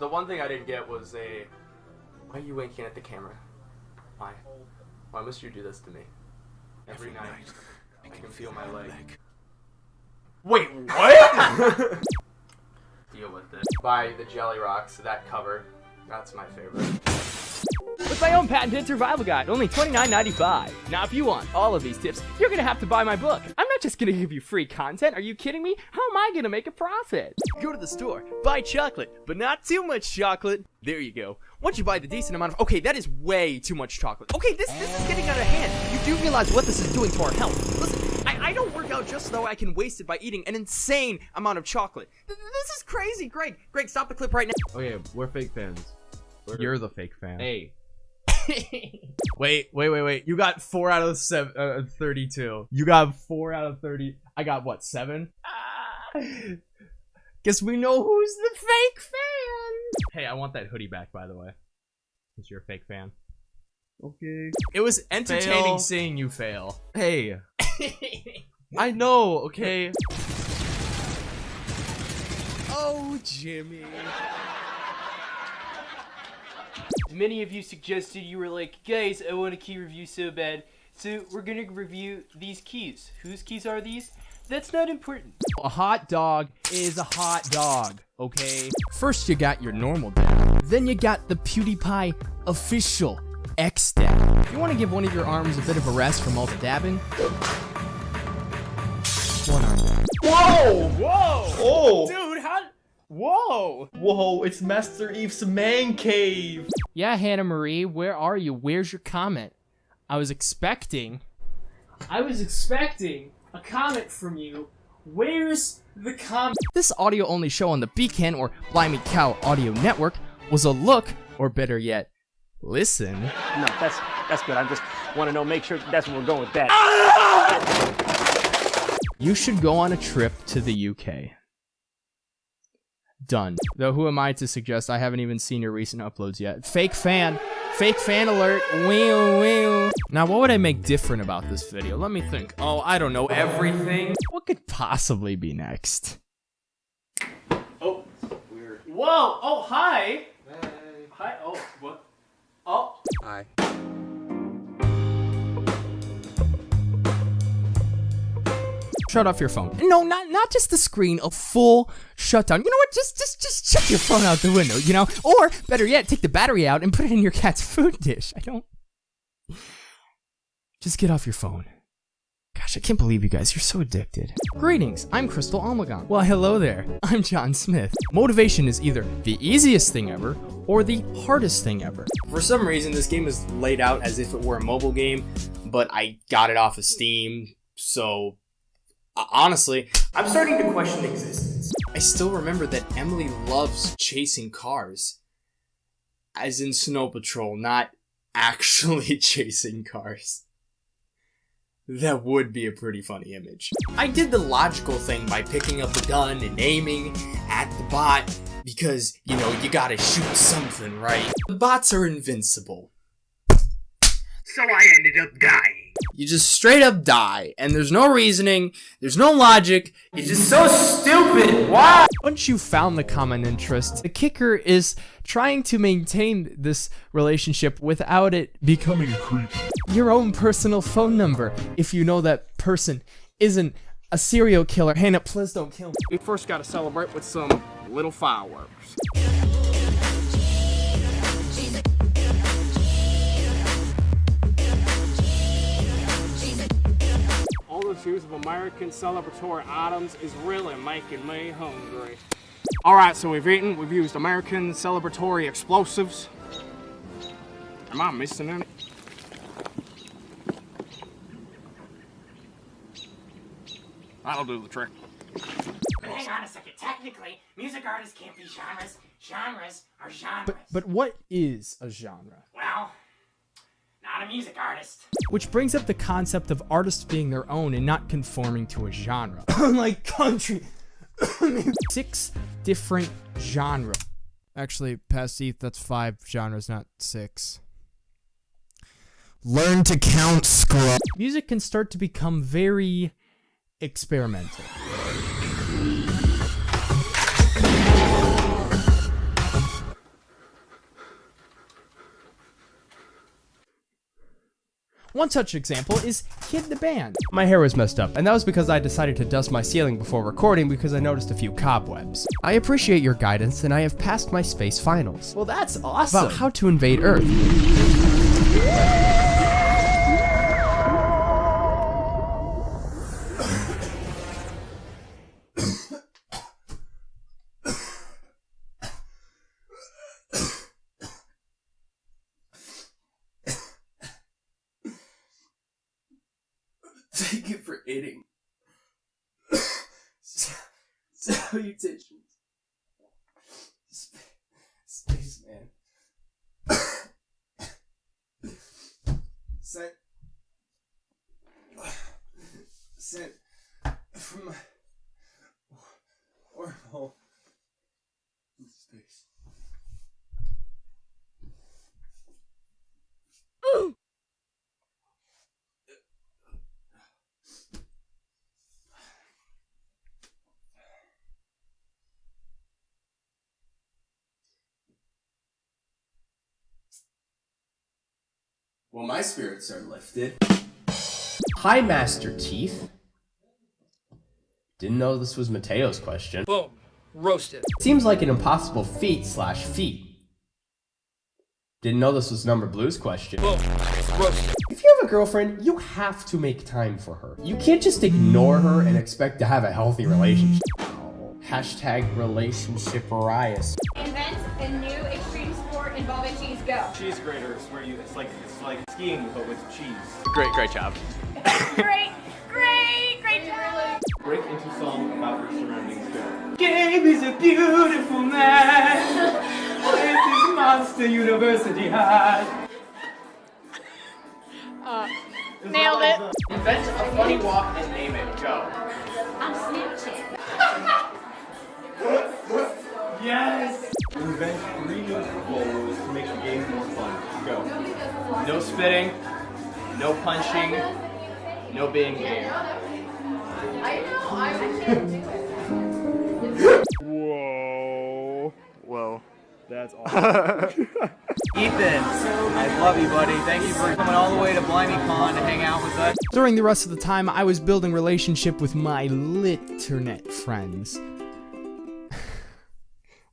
The one thing I didn't get was a. Why are you winking at the camera? Why? Why must you do this to me? Every, night, I can feel my leg. Wait, what? Deal with it. By the Jelly Rocks, that cover. That's my favorite. With my own patented survival guide, only $29.95. Now, if you want all of these tips, you're gonna have to buy my book. I'm not just gonna give you free content. Are you kidding me? How am I gonna make a profit? Go to the store, buy chocolate, but not too much chocolate. There you go. Once you buy the decent amount of, okay, that is way too much chocolate. Okay, this this is getting out of hand. You do realize what this is doing to our health. Listen, I, I don't work out just so I can waste it by eating an insane amount of chocolate. Th- This is crazy, Greg. Greg, stop the clip right now. Okay, we're fake fans. We're- You're the fake fan. Hey, Wait, wait, wait, wait. You got four out of seven, uh, 32. You got four out of 30. I got what, seven? Ah. Guess we know who's the fake fan. Hey, I want that hoodie back, by the way. Because you're a fake fan. okay. It was entertaining Fail. seeing you fail. Hey, I know. Okay. Oh, Jimmy. Many of you suggested you were like, guys, I want a key review so bad. So we're gonna review these keys. Whose keys are these? That's not important. A hot dog is a hot dog, okay? First, you got your normal dab. Then you got the PewDiePie official X dab. You want to give one of your arms a bit of a rest from all the dabbing? One arm dab. Whoa! Whoa! Oh! Dude, how? Whoa! Whoa, it's Master Eve's man cave! Yeah, Hannah Marie, where are you? Where's your comment? I was expecting. I was expecting a comment from you. Where's the comment? This audio only show on the Beacon or Blimey Cow audio network was a look, or better yet, listen. No, that's that's good. I just want to know, make sure that's where we're going with that. You should go on a trip to the UK. Done. Though who am I to suggest I haven't even seen your recent uploads yet? Fake fan. Fake fan alert. Wee wee. Now what would I make different about this video? Let me think. Oh, I don't know. Everything. What could possibly be next? Oh, weird. Whoa! Oh, hi! Hi. Oh, what? Oh. Hi. Shut off your phone. No, not not just the screen, a full shutdown. You know what? Just just just chuck your phone out the window, you know? Or better yet, take the battery out and put it in your cat's food dish. I don't Just get off your phone. Gosh, I can't believe you guys. You're so addicted. Greetings, I'm Crystal Almagon. Well, hello there. I'm John Smith. Motivation is either the easiest thing ever or the hardest thing ever. For some reason, this game is laid out as if it were a mobile game, but I got it off of Steam, so Uh, honestly, I'm starting to question existence. I still remember that Emily loves chasing cars. As in Snow Patrol, not actually chasing cars. That would be a pretty funny image. I did the logical thing by picking up the gun and aiming at the bot because, you know, you gotta shoot something, right? The bots are invincible. So I ended up dying. You just straight up die, and there's no reasoning, there's no logic, it's just so stupid! Why? Once you found the common interest, the kicker is trying to maintain this relationship without it becoming creepy. Your own personal phone number, if you know that person isn't a serial killer. Hannah, please don't kill me. We first gotta celebrate with some little fireworks. All shoes of American celebratory items is really making me hungry. Alright, so we've eaten, we've used American celebratory explosives. Am I missing any? That'll do the trick. But hang on a second. Technically, music artists can't be genres. Genres are genres. But, but what is a genre? well, not a music artist. Which brings up the concept of artists being their own and not conforming to a genre. Unlike country. Six different genres. Actually, past ETH, that's five genres, not six. Learn to count, scrub. Music can start to become very experimental. One such example is Kid the Band. My hair was messed up, and that was because I decided to dust my ceiling before recording because I noticed a few cobwebs. I appreciate your guidance, and I have passed my space finals. Well, that's awesome. About how to invade Earth. Salutations. Sp- Spaceman. Sent. Sent from my wormhole in space. Well, my spirits are lifted. Hi, Master Teeth. Didn't know this was Mateo's question. Boom. Roasted. Seems like an impossible feat slash feat. Didn't know this was Number Blue's question. Boom. Roasted. If you have a girlfriend, you have to make time for her. You can't just ignore her and expect to have a healthy relationship. Hashtag relationship Arias. Invent a new extreme sport involving cheese. Go. Cheese graters, where you it's like it's like skiing but with cheese. Great, great job. great, great, great job. Break into song about your surroundings. Go. Gabe is a beautiful man. with his Monster University hat. Uh, nailed it. Invent a funny walk and name it. Go. On Snapchat. Yes! Invent three new football rules to make the game more fun. Go. No spitting, no punching, no being gay. I know. I can't do it. Whoa. Whoa. That's awesome. Ethan, I love you, buddy. Thank you for coming all the way to Blimey Con to hang out with us. During the rest of the time, I was building relationship with my litternet friends.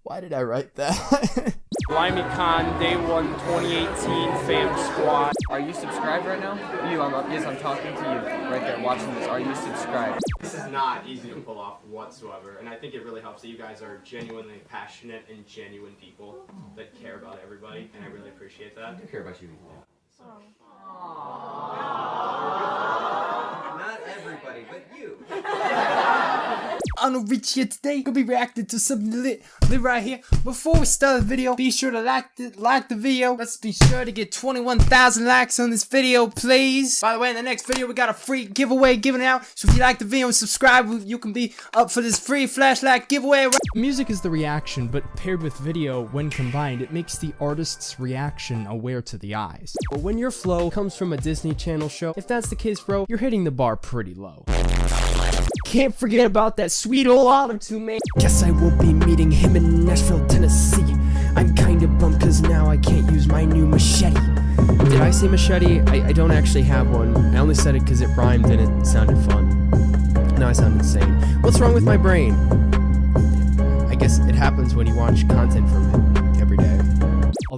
Why did I write that? BlimeyCon Day 1 2018 Fam Squad. Are you subscribed right now? You, I'm, yes, I'm talking to you right there watching this. Are you subscribed? This is not easy to pull off whatsoever, and I think it really helps that you guys are genuinely passionate and genuine people that care about everybody, and I really appreciate that. I care about you. Not everybody, but you. I'm gonna reach here today. Gonna be reacting to something lit, lit right here. Before we start the video, be sure to like the like the video. Let's be sure to get 21,000 likes on this video, please. By the way, in the next video, we got a free giveaway giving out. So if you like the video and subscribe, you can be up for this free flashlight giveaway. Music is the reaction, but paired with video, when combined, it makes the artist's reaction aware to the eyes. But when your flow comes from a Disney Channel show, if that's the case, bro, you're hitting the bar pretty low. Can't forget about that sweet old auto-tune, man. Guess I won't be meeting him in Nashville, Tennessee. I'm kinda bummed cause now I can't use my new machete. Did I say machete? I, I don't actually have one. I only said it because it rhymed and it sounded fun. Now I sound insane. What's wrong with my brain? I guess it happens when you watch content from it.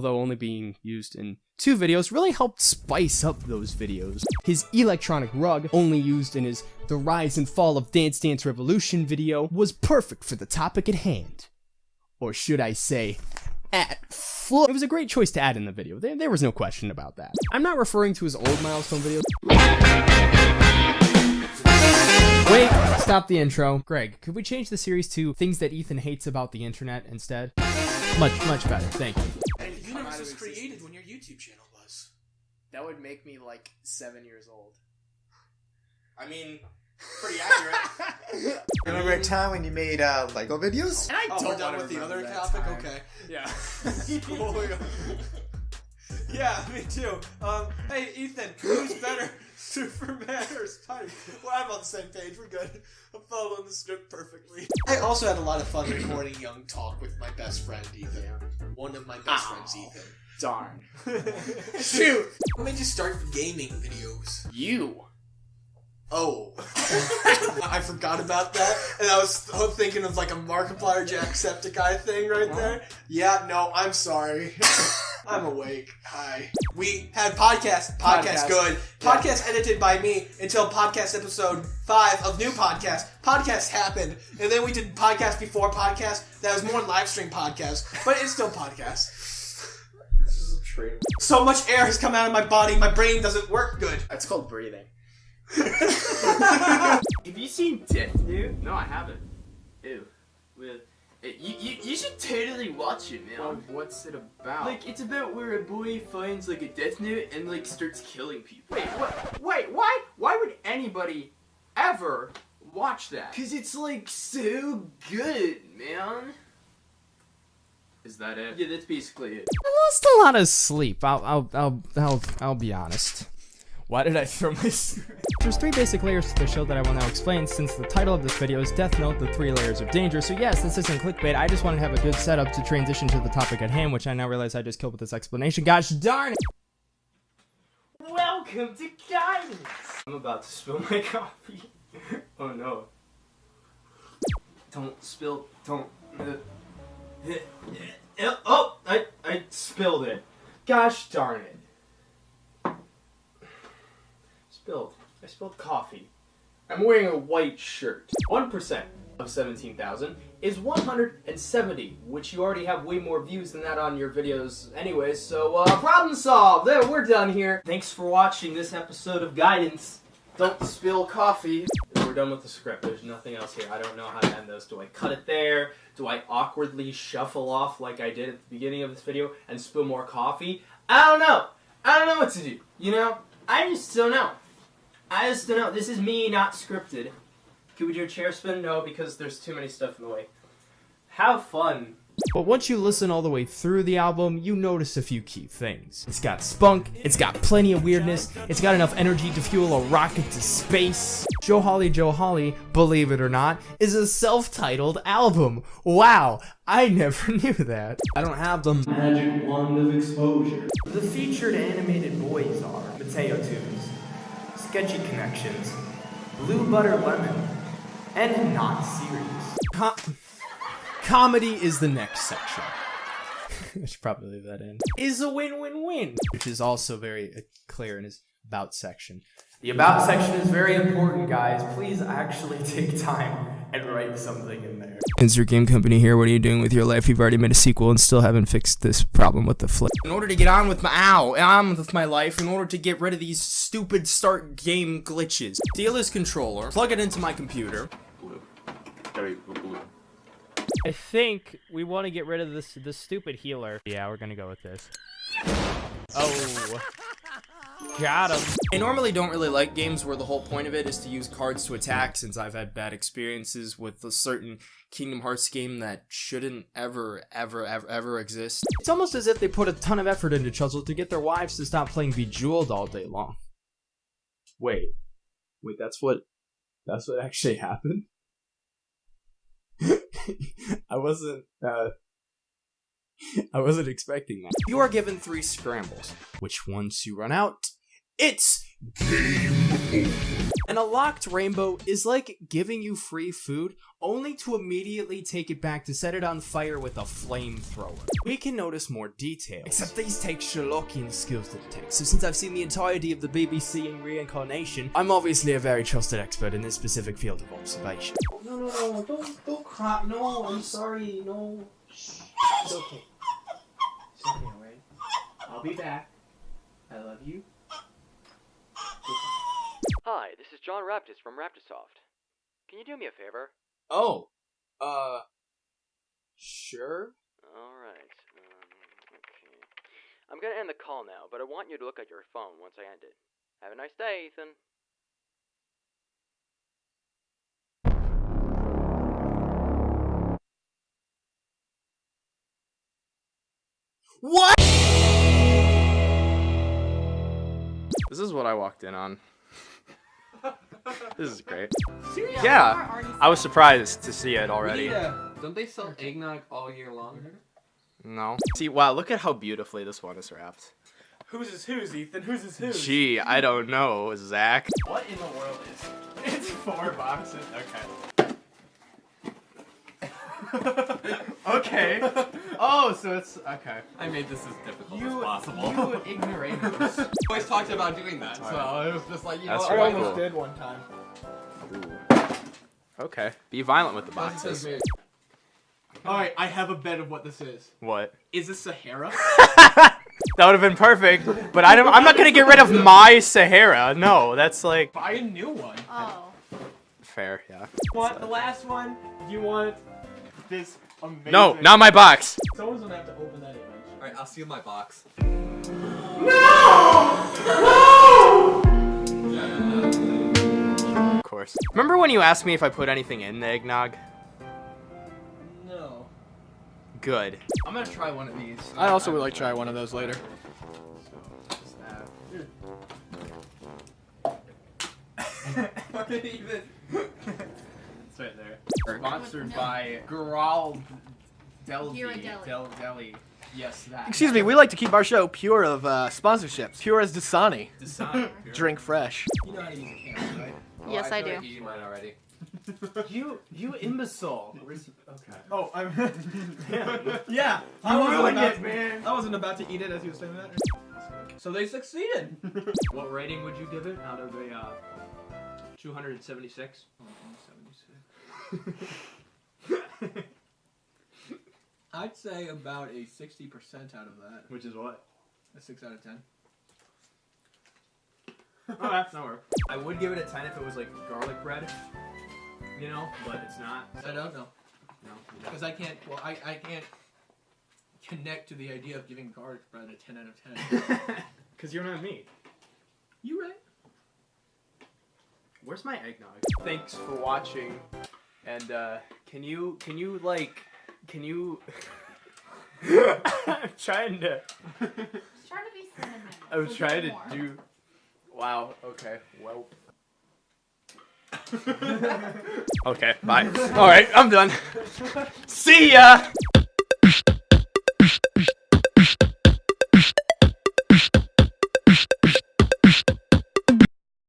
Although only being used in two videos really helped spice up those videos. His electronic rug, only used in his The Rise and Fall of Dance Dance Revolution video, was perfect for the topic at hand. Or should I say, at full. It was a great choice to add in the video. There, there was no question about that. I'm not referring to his old milestone videos. Wait, stop the intro. Greg, could we change the series to things that Ethan hates about the internet instead? Much, much better. Thank you. That would make me like seven years old. I mean, pretty accurate. Remember a time when you made uh, Lego videos? And I Oh, don't we're done with the other topic. time. Okay. Yeah. Yeah. Yeah, me too. Um, hey, Ethan, who's better, Superman or Spider. Well, I'm on the same page. We're good. I'm following the script perfectly. I also had a lot of fun recording Young Talk with my best friend Ethan. One of my best friends, Ethan. Darn. Shoot! What made you start gaming videos? You. Oh. I forgot about that, and I was thinking of like a Markiplier Jacksepticeye thing right there. Yeah, no, I'm sorry. I'm awake. Hi. We had podcast. Podcast, Podcast. good. Yeah. Podcast edited by me until podcast episode five of new podcast. Podcast happened, and then we did podcast before podcast. That was more live stream podcast, but it's still podcast. So much air has come out of my body, my brain doesn't work good. That's called breathing. Have you seen Death Note? No, I haven't. Ew. Well, eh, you, you, you should totally watch it, man. what's it about? Like, it's about where a boy finds, like, a Death Note and, like, starts killing people. Wait, what? Wait, why? Why would anybody ever watch that? Cause it's, like, so good, man. Is that it? Yeah, that's basically it. I lost a lot of sleep. I'll, I'll, I'll, I'll, I'll be honest. Why did I throw my There's three basic layers to the show that I will now explain since the title of this video is Death Note, the three layers of danger. So yes, this isn't clickbait. I just wanted to have a good setup to transition to the topic at hand, which I now realize I just killed with this explanation. Gosh darn it! Welcome to Guidance! I'm about to spill my coffee. oh no. Don't spill, don't. Uh, oh, I, I spilled it. Gosh darn it. Spilled. I spilled coffee. I'm wearing a white shirt. 1% of 17,000 is 170, which you already have way more views than that on your videos anyways, so uh, problem solved! There, we're done here. Thanks for watching this episode of Guidance. Don't spill coffee. We're done with the script. There's nothing else here. I don't know how to end this. Do I cut it there? Do I awkwardly shuffle off like I did at the beginning of this video and spill more coffee? I don't know. I don't know what to do. You know? I just don't know. I just don't know. This is me not scripted. Can we do a chair spin? No, because there's too many stuff in the way. Have fun. But once you listen all the way through the album, you notice a few key things. It's got spunk, it's got plenty of weirdness, it's got enough energy to fuel a rocket to space. Joe Holly Joe Holly, believe it or not, is a self-titled album. Wow, I never knew that. I don't have the magic wand of exposure. The featured animated boys are Mateo Tunes, Sketchy Connections, Blue Butter Lemon, and Not Serious. Com- comedy is the next section. I should probably leave that in. Is a win-win-win, which is also very uh, clear in his about section. The About section is very important, guys. Please actually take time and write something in there. Insert Game Company here. What are you doing with your life? You've already made a sequel and still haven't fixed this problem with the flip. In order to get on with my ow, on with my life, in order to get rid of these stupid start game glitches, steal his controller, plug it into my computer. I think we want to get rid of this this stupid healer. Yeah, we're gonna go with this. Oh. Got him. I normally don't really like games where the whole point of it is to use cards to attack since I've had bad experiences with a certain Kingdom Hearts game that shouldn't ever, ever, ever, ever exist. It's almost as if they put a ton of effort into Chuzzle to get their wives to stop playing Bejeweled all day long. Wait. Wait, that's what, that's what actually happened? I wasn't, uh, I wasn't expecting that. You are given three scrambles, which once you run out, it's game over. And a locked rainbow is like giving you free food, only to immediately take it back to set it on fire with a flamethrower. We can notice more details, except these take Sherlockian skills to detect, so since I've seen the entirety of the BBC in reincarnation, I'm obviously a very trusted expert in this specific field of observation. No, no, no, don't, don't cry. No, I'm sorry. No. Shh. It's okay. It's okay, alright? I'll be back. I love you. Hi, this is John Raptis from Raptisoft. Can you do me a favor? Oh, uh, sure. Alright, um, okay. I'm gonna end the call now, but I want you to look at your phone once I end it. Have a nice day, Ethan. What? This is what I walked in on. This is great. Seriously? Yeah, I was surprised to see it already. Yeah. Don't they sell eggnog all year long? No. See, wow, look at how beautifully this one is wrapped. Whose is whose, Ethan? Whose is whose? Gee, I don't know, Zach. What in the world is? It's four boxes. Okay. okay. Oh, so it's okay. I made this as difficult You, as possible. you ignoramus. always talked about doing that, so it was just like, you That's know, I almost cool. did one time. Okay. Be violent with the boxes. All right, I have a bet of what this is. What? Is this Sahara? That would have been perfect, but I don't, I'm not gonna get rid of my Sahara. No, that's like Buy a new one. Oh. fair, yeah. Want the last one? Do you want this amazing? No, not my box. Someone's gonna have to open that image. Alright, I'll seal my box. No! No! Of course. Remember when you asked me if I put anything in the eggnog? No. Good. I'm gonna try one of these. I also would like to try one of those later. even. It's right there. Sponsored by Garal Del Ghirardelli. Del Deli. Yes, that. Excuse me, we like to keep our show pure of uh, sponsorships. Pure as Dasani. Dasani. Drink fresh. You know how to use a camera, right? Yes, Oh, I do. like eating mine already. You, you imbecile. Okay. Oh, I'm. yeah, I You wasn't ruined about, it, man. I wasn't about to eat it as you were saying that. So they succeeded. What rating would you give it out of a uh, 276? I'd say about a 60% out of that. Which is what? A 6 out of 10. Oh, that's not work. I would give it a 10 if it was like garlic bread. You know, but it's not. I don't know. No. Because I can't, well, I, I can't connect to the idea of giving garlic bread a 10 out of 10. Because you're not me. you right. Where's my eggnog? Thanks for watching. And uh can you can you like can you I'm trying to Trying to be cinnamon. I was so trying to do Wow, okay. Well Okay, bye. Alright, I'm done. See ya!